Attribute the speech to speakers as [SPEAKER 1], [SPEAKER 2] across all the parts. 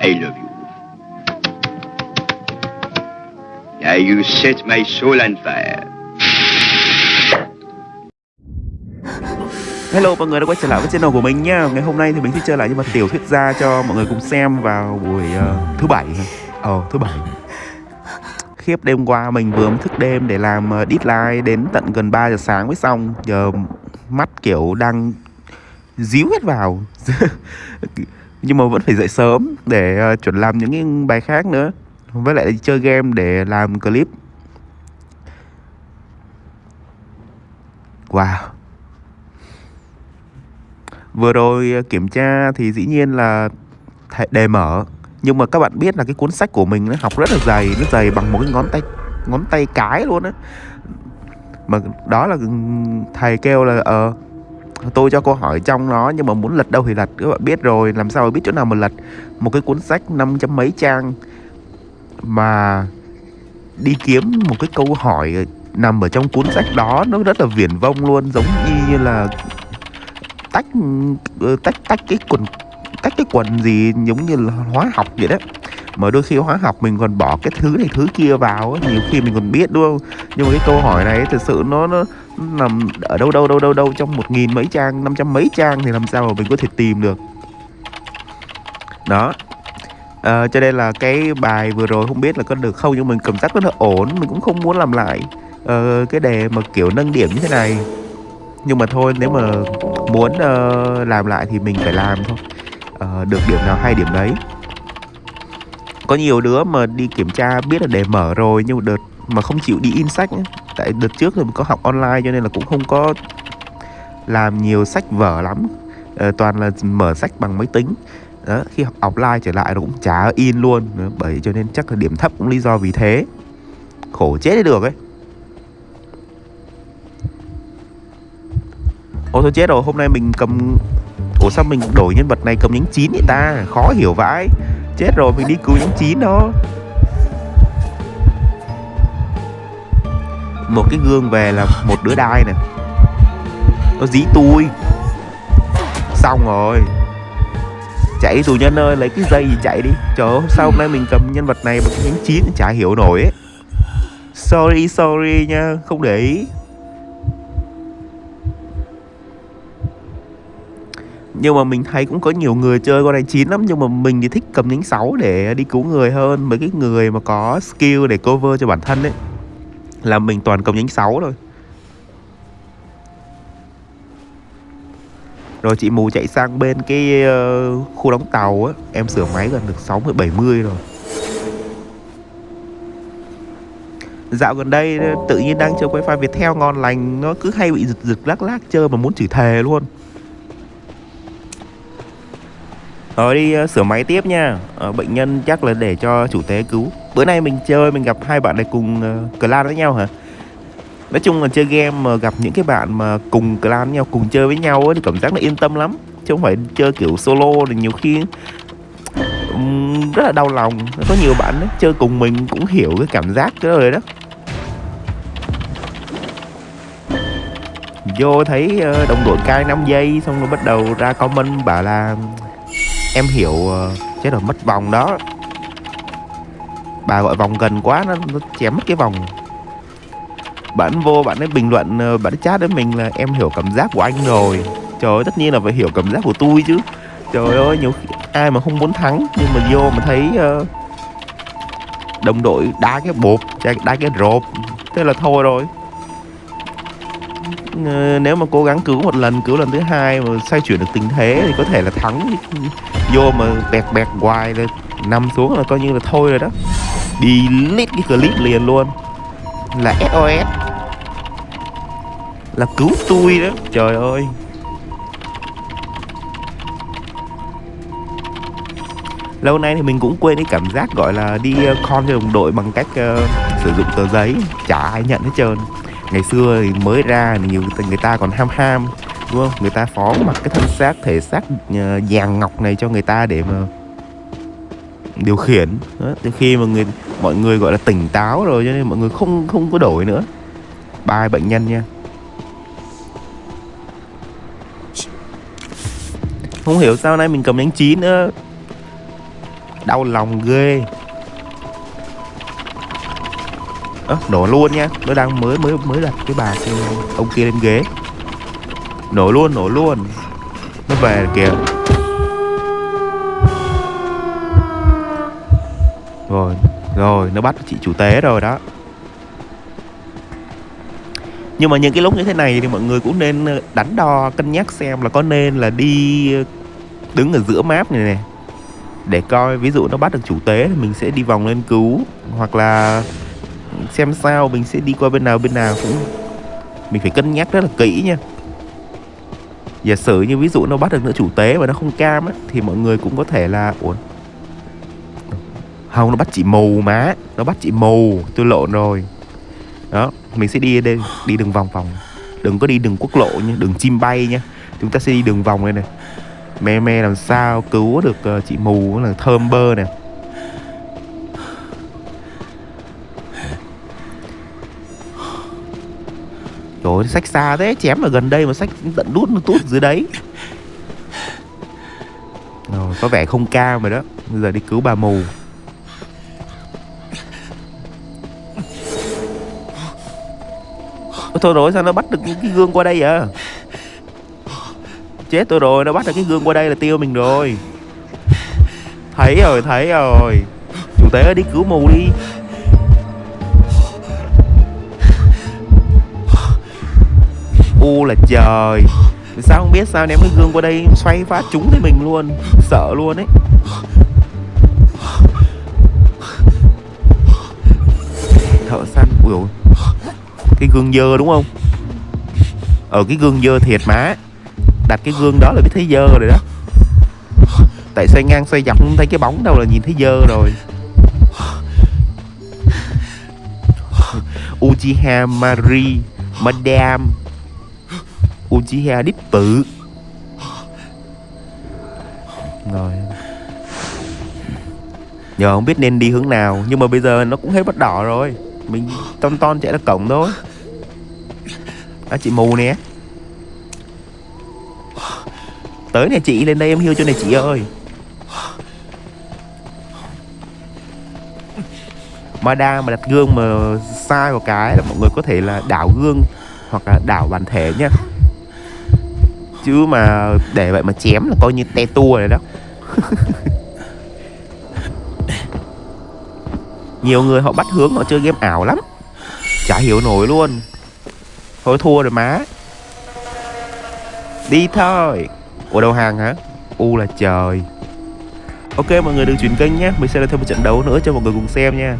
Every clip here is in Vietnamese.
[SPEAKER 1] I love you. Yeah, you set my soul on fire.
[SPEAKER 2] Hello mọi người đã quay trở lại với channel của mình nha. Ngày hôm nay thì mình sẽ chơi lại nhưng mà tiểu thuyết ra cho mọi người cùng xem vào buổi uh, thứ bảy Ờ oh, thứ bảy. Khiếp đêm qua mình vừa thức đêm để làm uh, deadline đến tận gần 3 giờ sáng mới xong. Giờ mắt kiểu đang díu hết vào. Nhưng mà vẫn phải dậy sớm để ờ, chuẩn làm những cái bài khác nữa. Với lại chơi game để làm clip. Wow. Vừa rồi ờ, kiểm tra thì dĩ nhiên là đề mở. Nhưng mà các bạn biết là cái cuốn sách của mình nó học rất là dày, Nó dày bằng một cái ngón tay ngón tay cái luôn á. Mà đó là ừ, thầy kêu là ờ tôi cho câu hỏi trong nó nhưng mà muốn lật đâu thì lật, các bạn biết rồi, làm sao mà biết chỗ nào mà lật? Một cái cuốn sách năm trăm mấy trang mà đi kiếm một cái câu hỏi nằm ở trong cuốn sách đó, nó rất là viển vông luôn, giống như là tách ờ, tách tách cái quần, tách cái quần gì giống như là hóa học vậy đó mà đôi khi hóa học mình còn bỏ cái thứ này thứ kia vào nhiều khi mình còn biết, đúng không? Nhưng mà cái câu hỏi này thực sự nó nó nằm ở đâu đâu đâu đâu đâu trong một nghìn mấy trang năm trăm mấy trang thì làm sao mà mình có thể tìm được? Đó. À, cho nên là cái bài vừa rồi không biết là có được không nhưng mình cảm giác rất là ổn mình cũng không muốn làm lại. Uh, cái đề mà kiểu nâng điểm như thế này. Nhưng mà thôi nếu mà muốn uh, làm lại thì mình phải làm thôi. Uh, được điểm nào hay điểm đấy có nhiều đứa mà đi kiểm tra biết là đề mở rồi nhưng mà đợt mà không chịu đi in sách ấy tại đợt trước thì mình có học online cho nên là cũng không có làm nhiều sách vở lắm. À, toàn là mở sách bằng máy tính. Đó, khi học offline trở lại nó cũng chả in luôn. Đó, bởi cho nên chắc là điểm thấp cũng lý do vì thế. Khổ chết đi được ấy. Ô thôi chết rồi, hôm nay mình cầm Ủa sao mình đổi nhân vật này cầm nhánh chín vậy ta? Khó hiểu vãi. Chết rồi, mình đi cứu nhánh chín đó. Một cái gương về là một đứa đai nè. Nó dí tôi. Xong rồi. Chạy tù nhân ơi, lấy cái dây gì chạy đi. Trời ơi, sao hôm nay mình cầm nhân vật này bằng nhánh chín chả hiểu nổi ấy. Sorry, sorry nha, không để ý. Nhưng mà mình thấy cũng có nhiều người chơi con này chín lắm nhưng mà mình thì thích cầm nhánh 6 để đi cứu người hơn. Mấy cái người mà có skill để cover cho bản thân ấy là mình toàn cầm nhánh 6 thôi. Rồi chị mù chạy sang bên cái uh, khu đóng tàu á em sửa máy gần được 60 70 rồi. Dạo gần đây tự nhiên đang chơi wifi Viettel ngon lành Nó cứ hay bị giật giật lắc lắc chơi mà muốn chửi thề luôn. Rồi đi uh, sửa máy tiếp nha. Uh, Bệnh nhân chắc là để cho chủ tế cứu Bữa nay mình chơi mình gặp hai bạn này cùng uh, clan với nhau hả? Nói chung là chơi game mà gặp những cái bạn mà cùng clan với nhau Cùng chơi với nhau ấy, thì cảm giác nó yên tâm lắm. Chứ không phải chơi kiểu solo thì nhiều khi um, Rất là đau lòng. Có nhiều bạn ấy, chơi cùng mình cũng hiểu cái cảm giác cái rồi đó. Vô thấy ờ, đồng đội cai 5 giây Xong rồi bắt đầu ra comment bảo là em hiểu ờ, chế chết rồi mất vòng đó bà gọi vòng gần quá nó, nó chém mất cái vòng. Bạn vô bạn ấy bình luận ờ, bạn ấy chat đến mình là em hiểu cảm giác của anh rồi. Trời ơi tất nhiên là phải hiểu cảm giác của tôi chứ. Trời ơi nhiều khi, ai mà không muốn thắng nhưng mà vô mà thấy uh, đồng đội đá cái bột đá cái rộp thế là thôi rồi. Ờ, nếu mà cố gắng cứu một lần cứu lần thứ hai mà xoay chuyển được tình thế thì có thể là thắng. Vô mà bẹt bẹt hoài là nằm xuống là coi như là thôi rồi đó. Delete cái clip liền luôn. Là SOS là cứu tôi đó. Trời ơi. Lâu nay thì mình cũng quên cái cảm giác gọi là đi ờ, con cho đồng đội bằng cách uh, sử dụng tờ giấy. Chả ai nhận hết trơn. Ngày xưa thì mới ra thì nhiều người ta còn ham ham đúng không? Người ta phó mặc cái thân xác thể xác ờ, vàng ngọc này cho người ta để mà điều khiển. Đó. từ khi mà người mọi người gọi là tỉnh táo rồi cho nên mọi người không không có đổi nữa. Ba bệnh nhân nha. Không hiểu sao nay mình cầm đánh chín nữa Đau lòng ghê. À, nổ luôn nha. Nó đang mới mới mới đặt cái bà kia, Ông kia lên ghế. Nổ luôn nổ luôn. Nó về kìa. Rồi Rồi, nó bắt chị chủ tế rồi đó. Nhưng mà những cái lúc như thế này thì mọi người cũng nên ờ, đánh đo, cân nhắc xem là có nên là đi ờ, đứng ở giữa map này này để coi ví dụ nó bắt được chủ tế thì mình sẽ đi vòng lên cứu, hoặc là xem sao mình sẽ đi qua bên nào bên nào cũng, mình phải cân nhắc rất là kỹ nha. Giả sử như ví dụ nó bắt được nữa chủ tế mà nó không cam á, thì mọi người cũng có thể là, ủa không nó bắt chị mù má. Nó bắt chị mù. Tôi lộn rồi. Đó mình sẽ đi đây đi đường vòng vòng đừng có đi đường quốc lộ nha đường chim bay nha. Chúng ta sẽ đi đường vòng đây này me me làm sao cứu được uh, chị mù là thơm bơ nè. Trời ơi, sách xa thế, chém ở gần đây mà sách tận đút nó tút dưới đấy. Rồi, có vẻ không cao rồi đó. Bây giờ đi cứu bà mù. Thôi rồi, sao nó bắt được cái gương qua đây à Chết tôi rồi, Nó bắt được cái gương qua đây là tiêu mình rồi. Thấy rồi thấy rồi. Chủ tế ơi, đi cứu mù đi. U là trời. Sao không biết sao ném cái gương qua đây Xoay phát trúng thì mình luôn. Sợ luôn ấy. Thợ săn, Ui ôi cái gương dơ đúng không? Ờ cái gương dơ thiệt má. Đặt cái gương đó là biết thấy dơ rồi đó. Tại xoay ngang xoay dọc không thấy cái bóng đâu là nhìn thấy dơ rồi. Uchiha Mari, Madame. Uchiha đích tự Rồi. Giờ không biết nên đi hướng nào, Nhưng mà bây giờ nó cũng hết bắt đỏ rồi. Mình ton ton chạy ra cổng thôi. À chị mù nè. Tới nè chị, lên đây em hiêu cho này chị ơi. Mà đa mà đặt gương mà sai một cái là mọi người có thể là đảo gương hoặc là đảo bản thể nhá. Chứ mà để vậy mà chém là coi như te tua rồi đó. nhiều người họ bắt hướng họ chơi game ảo lắm. Chả hiểu nổi luôn. Thôi thua rồi má. Đi thôi. Ủa, đầu hàng hả? U là trời. Ok, mọi người đừng chuyển kênh nhé. Mình sẽ làm thêm một trận đấu nữa cho mọi người cùng xem nha.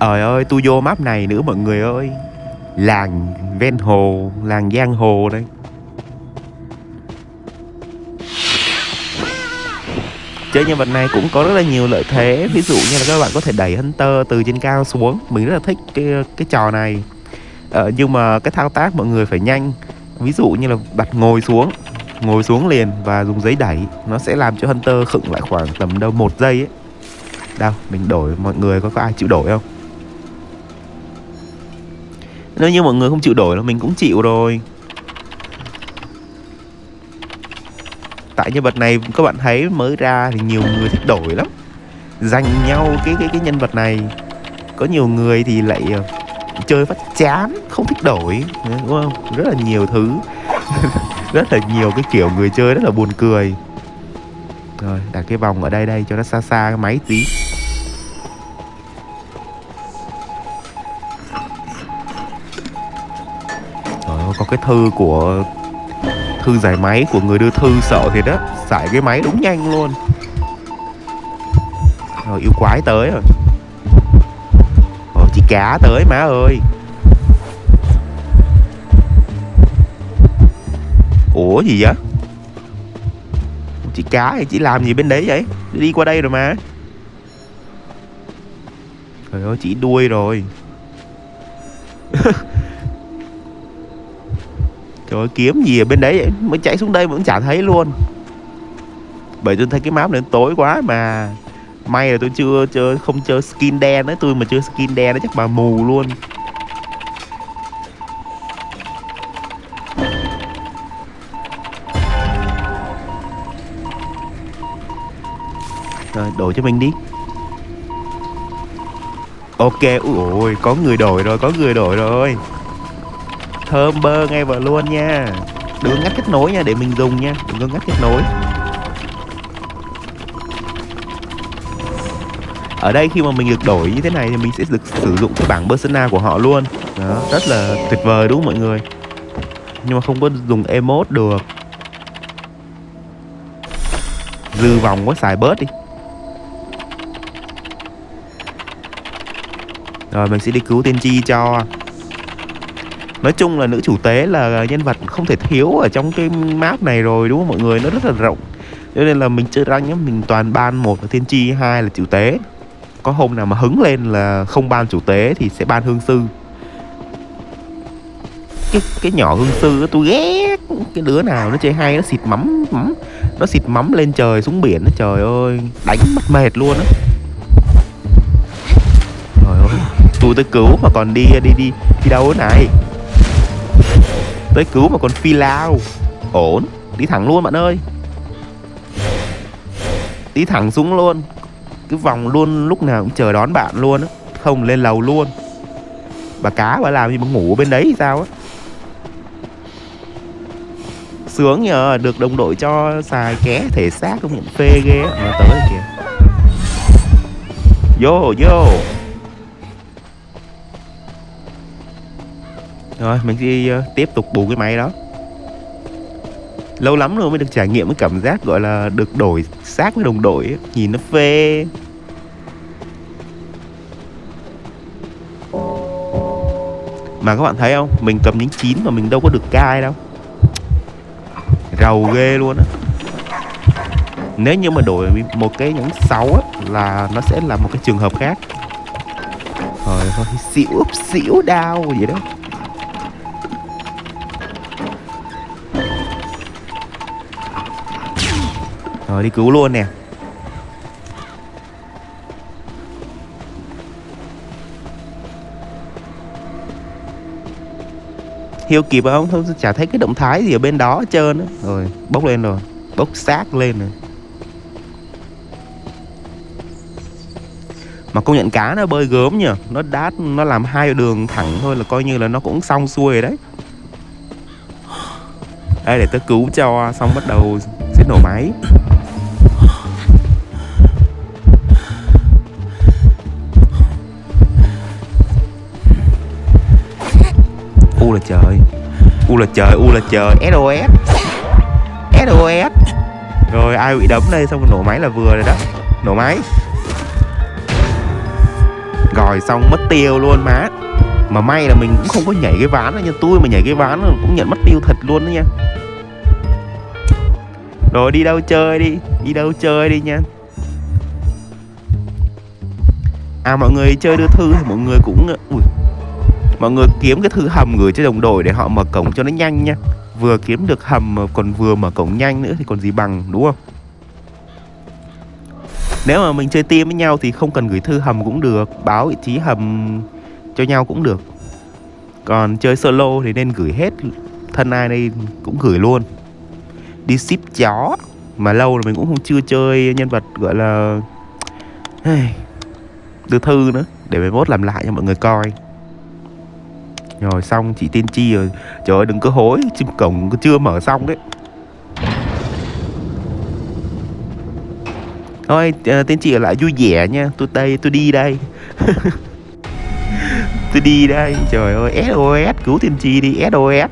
[SPEAKER 2] Trời ơi, tôi vô map này nữa mọi người ơi. Làng ven hồ, Làng giang hồ đây. Chơi nhân vật này cũng có rất là nhiều lợi thế. Ví dụ như là các bạn có thể đẩy hunter từ trên cao xuống. Mình rất là thích cái cái trò này. Ờ, nhưng mà cái thao tác mọi người phải nhanh. Ví dụ như là đặt ngồi xuống ngồi xuống liền và dùng giấy đẩy nó sẽ làm cho hunter khựng lại khoảng tầm đâu một giây ấy. Đâu mình đổi mọi người có có ai chịu đổi không? Nếu như mọi người không chịu đổi là mình cũng chịu rồi. Tại nhân vật này các bạn thấy mới ra thì nhiều người thích đổi lắm. Dành nhau cái cái cái nhân vật này. Có nhiều người thì lại ờ, chơi phát chán không thích đổi đúng không? Rất là nhiều thứ. Rất là nhiều cái kiểu người chơi rất là buồn cười. Rồi đặt cái vòng ở đây đây cho nó xa xa cái máy tí. Rồi, có cái thư của thư giải máy của người đưa thư sợ thiệt đó Xài cái máy đúng nhanh luôn. Rồi, yêu quái tới rồi. Rồi chị cá tới má ơi. Ủa, gì vậy? Chị cá thì chị làm gì bên đấy vậy? Đi qua đây rồi mà. Trời ơi, chị đuôi rồi. Trời ơi, kiếm gì ở bên đấy vậy? Mới chạy xuống đây vẫn chả thấy luôn. Bởi tôi thấy cái map này tối quá mà. May là tôi chưa, chưa không chơi skin đen đấy Tôi mà chơi skin đen đấy chắc bà mù luôn. Rồi đổi cho mình đi. Ok, ui ôi, có người đổi rồi, có người đổi rồi thơm bơ ngay vào luôn nha. Đừng ngắt kết nối nha, để mình dùng nha. Đừng có ngắt kết nối. Ở đây khi mà mình được đổi như thế này thì mình sẽ được sử dụng cái bảng persona của họ luôn. Đó, rất là tuyệt vời đúng không mọi người? Nhưng mà không có dùng emote được. Dư vòng quá, xài bớt đi. Rồi, mình sẽ đi cứu tiên tri cho nói chung là nữ chủ tế là nhân vật không thể thiếu ở trong cái map này rồi, đúng không mọi người? Nó rất là rộng. Cho nên là mình chơi rank nhá, mình toàn ban một là tiên tri hai là chủ tế. Có hôm nào mà hứng lên là không ban chủ tế thì sẽ ban hương sư. Cái cái nhỏ hương sư tôi ghét. Cái đứa nào nó chơi hay, nó xịt mắm mắm. Nó xịt mắm lên trời xuống biển nó trời ơi. Đánh mất mệt luôn á. Trời ơi, tôi tới cứu mà còn đi đi đi đi đâu thế này? Tới cứu mà còn phi lao. Ổn, đi thẳng luôn bạn ơi. Đi thẳng xuống luôn. Cứ vòng luôn, lúc nào cũng chờ đón bạn luôn á. Không lên lầu luôn. Bà cá bà làm gì mà ngủ bên đấy thì sao á? Sướng nhờ, được đồng đội cho xài ké thể xác, công nhận phê ghê á. Tới kìa. Vô vô. Rồi mình đi uh, tiếp tục bù cái máy đó. Lâu lắm rồi mới được trải nghiệm cái cảm giác gọi là được đổi xác với đồng đội ấy. nhìn nó phê. Mà các bạn thấy không? Mình cầm những chín mà mình đâu có được cai đâu. Rầu ghê luôn á. Nếu như mà đổi một cái nhánh 6 á là nó sẽ là một cái trường hợp khác. Rồi thôi xỉu xỉu đau vậy đó. Rồi đi cứu luôn nè. Hiêu kịp không? Thôi chả thấy cái động thái gì ở bên đó hết trơn ấy. rồi, bốc lên rồi. Bốc xác lên rồi. Mà công nhận cá nó bơi gớm nhỉ nó đát nó làm hai đường thẳng thôi là coi như là nó cũng xong xuôi rồi đấy. Đây để tớ cứu cho, xong bắt đầu sẽ nổ máy. Là trời. U là trời u là trời. Sos sos rồi ai bị đấm đây? Xong rồi nổ máy là vừa rồi đó. Nổ máy. Rồi xong mất tiêu luôn má. Mà may là mình cũng không có nhảy cái ván đó nha. Tôi mà nhảy cái ván cũng nhận mất tiêu thật luôn đó nha. Rồi đi đâu chơi đi? Đi đâu chơi đi nha. À mọi người chơi đưa thư thì mọi người cũng ui mọi người kiếm cái thư hầm gửi cho đồng đội để họ mở cổng cho nó nhanh nha. Vừa kiếm được hầm mà còn vừa mở cổng nhanh nữa thì còn gì bằng, đúng không? Nếu mà mình chơi team với nhau thì không cần gửi thư hầm cũng được, báo vị trí hầm cho nhau cũng được. Còn chơi solo thì nên gửi hết thân ai đây cũng gửi luôn. Đi ship chó, mà lâu rồi mình cũng không chưa chơi nhân vật gọi là đưa thư nữa, để mai mốt làm lại cho mọi người coi rồi xong chị tiên tri rồi. Trời ơi đừng có hối chim cổng chưa mở xong đấy. Thôi uh, tiên tri ở lại vui vẻ nha. Tôi đây tôi đi đây. Tôi đi đây. Trời ơi sos cứu tiên tri đi sos